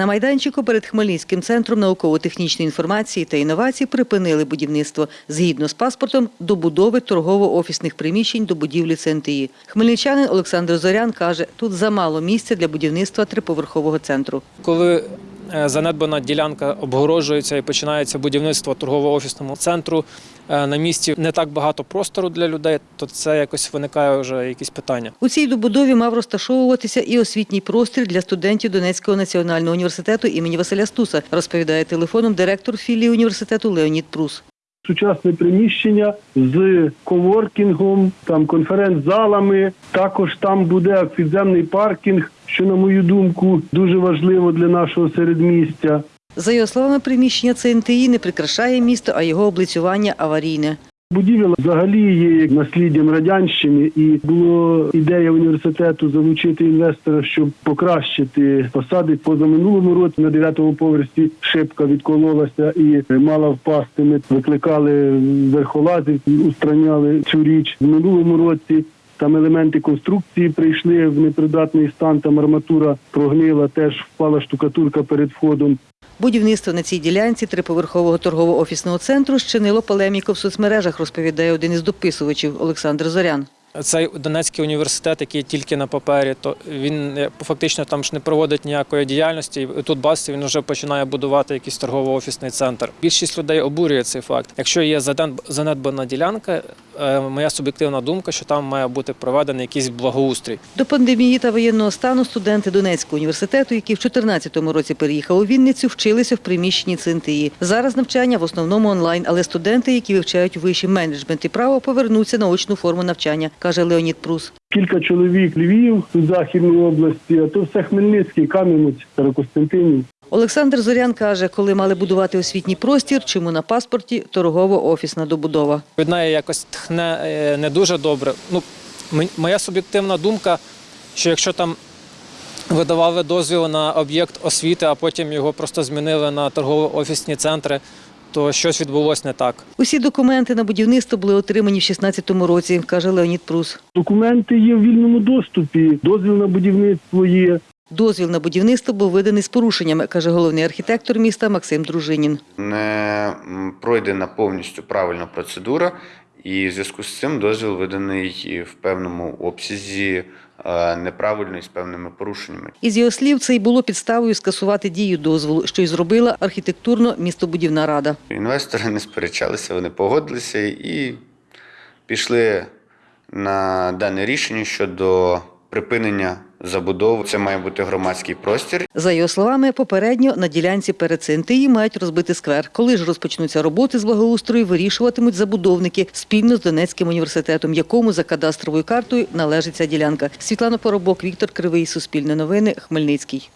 На майданчику перед Хмельницьким центром науково-технічної інформації та інновацій припинили будівництво згідно з паспортом добудови торгово-офісних приміщень до будівлі ЦНТІ. Хмельничанин Олександр Зорян каже, тут замало місця для будівництва триповерхового центру. Коли занедбана ділянка обгороджується і починається будівництво торгово-офісному центру, е, на місці не так багато простору для людей, то це якось виникає вже якісь питання. У цій добудові мав розташовуватися і освітній простір для студентів Донецького національного університету імені Василя Стуса, розповідає телефоном директор філії університету Леонід Прус. Сучасне приміщення з коворкінгом, там конференц-залами. Також там буде підземний паркінг, що на мою думку дуже важливо для нашого середмістя. За його словами, приміщення ЦНТІ не прикрашає місто, а його облицювання аварійне. Будівля взагалі є насліддям радянщини, і була ідея університету залучити інвестора, щоб покращити фасади. Позаминулому році на дев'ятому поверсі шибка відкололася і мала впасти. Ми викликали верхолазів, устраняли цю річ в минулому році. Там елементи конструкції прийшли в непридатний стан. Там арматура прогнила, теж впала штукатурка перед входом. Будівництво на цій ділянці триповерхового торгово-офісного центру щинило полеміку в соцмережах, розповідає один із дописувачів Олександр Зорян. Цей Донецький університет, який тільки на папері, то він е, фактично там ж не проводить ніякої діяльності. І тут бачите, він вже починає будувати якийсь торгово-офісний центр. Більшість людей обурює цей факт. Якщо є занедбана ділянка, моя суб'єктивна думка, що там має бути проведений якийсь благоустрій. До пандемії та воєнного стану студенти Донецького університету, які в 2014 році переїхали у Вінницю, вчилися в приміщенні ЦНТІ. Зараз навчання в основному онлайн, але студенти, які вивчають вищий менеджмент і право, повернуться на очну форму навчання, каже Леонід Прус. Кілька чоловік Львів, у Західної області, а то все Хмельницький, Кам'янець, Старокостянтинів. Олександр Зорян каже, коли мали будувати освітній простір, чому на паспорті торгово-офісна добудова. Від неї якось тхне е, не дуже добре. Ну, моя суб'єктивна думка, що якщо там видавали дозвіл на об'єкт освіти, а потім його просто змінили на торгово-офісні центри, то щось відбулося не так. Усі документи на будівництво були отримані в 2016 році, каже Леонід Прус. Документи є в вільному доступі, дозвіл на будівництво є. Дозвіл на будівництво був виданий з порушеннями, каже головний архітектор міста Максим Дружинін. не пройдена повністю правильна процедура, і в зв'язку з цим дозвіл виданий в певному обсязі е, неправильно і з певними порушеннями. Із його слів, це й було підставою скасувати дію дозволу, що й зробила архітектурно-містобудівна рада. Інвестори не сперечалися, вони погодилися і пішли на дане рішення щодо припинення забудови. Це має бути громадський простір, За його словами, попередньо на ділянці перед Сентиї мають розбити сквер. Коли ж розпочнуться роботи з благоустрою, вирішуватимуть забудовники спільно з Донецьким університетом, якому за кадастровою картою належить ця ділянка. Світлана Поробок, Віктор Кривий, Суспільне новини, Хмельницький.